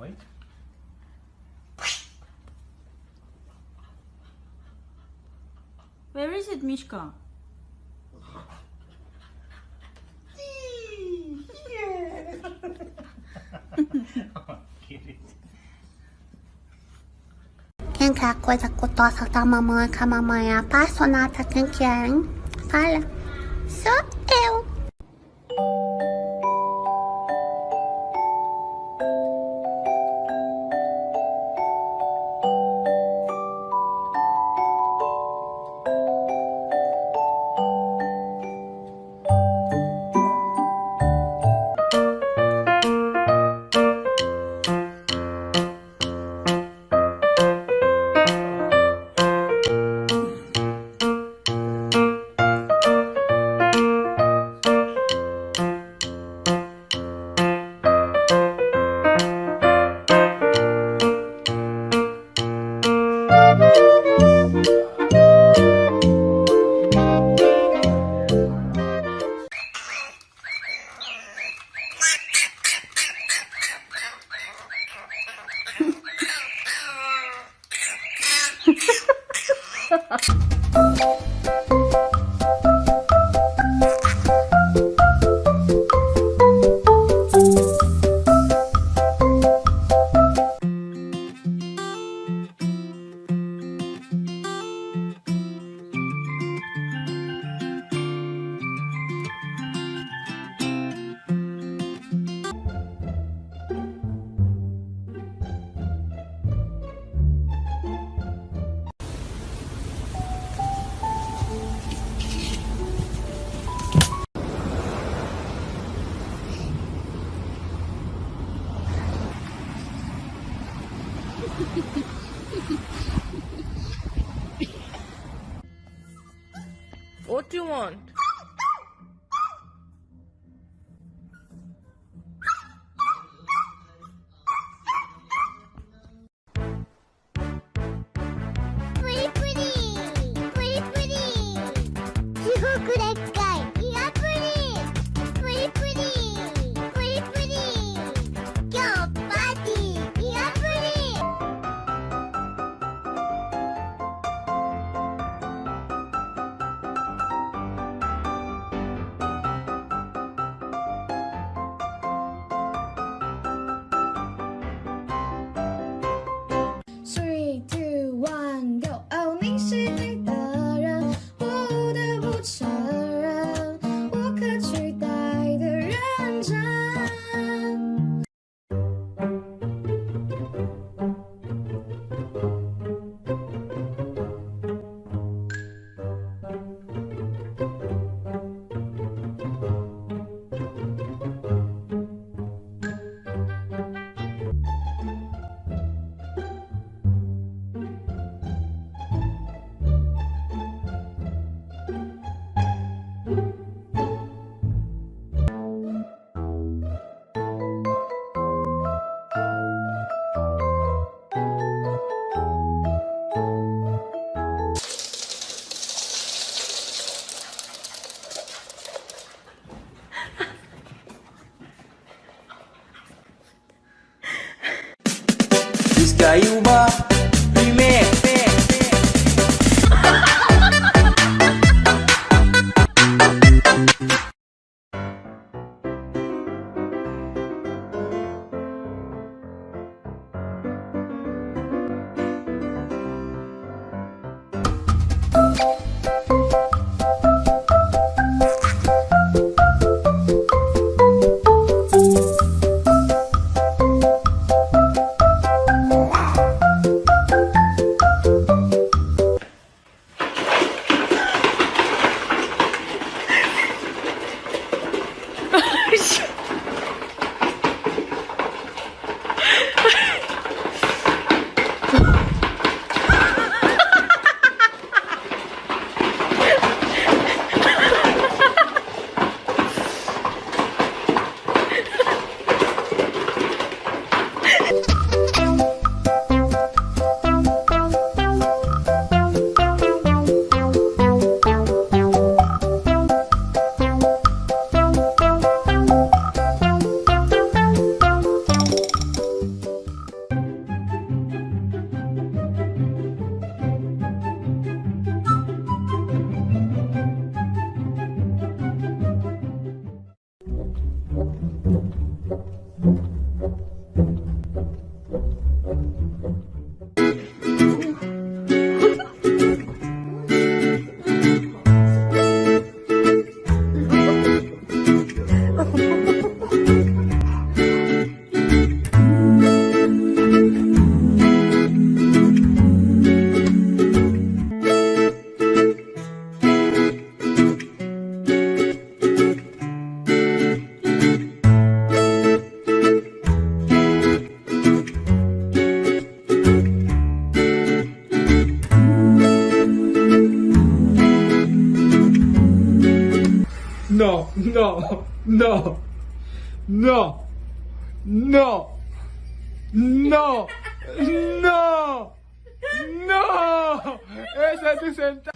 Wait. Where is it, Mishka? Get it. Qualquer coisa que eu tossa da mamãe, que a mamãe é apaixonada, quem que é, hein? Fala. Sou eu. What do you want? Pretty, pretty. Pretty, pretty. you. guys. No, no, no, no, no, no. Ese es tu centavo.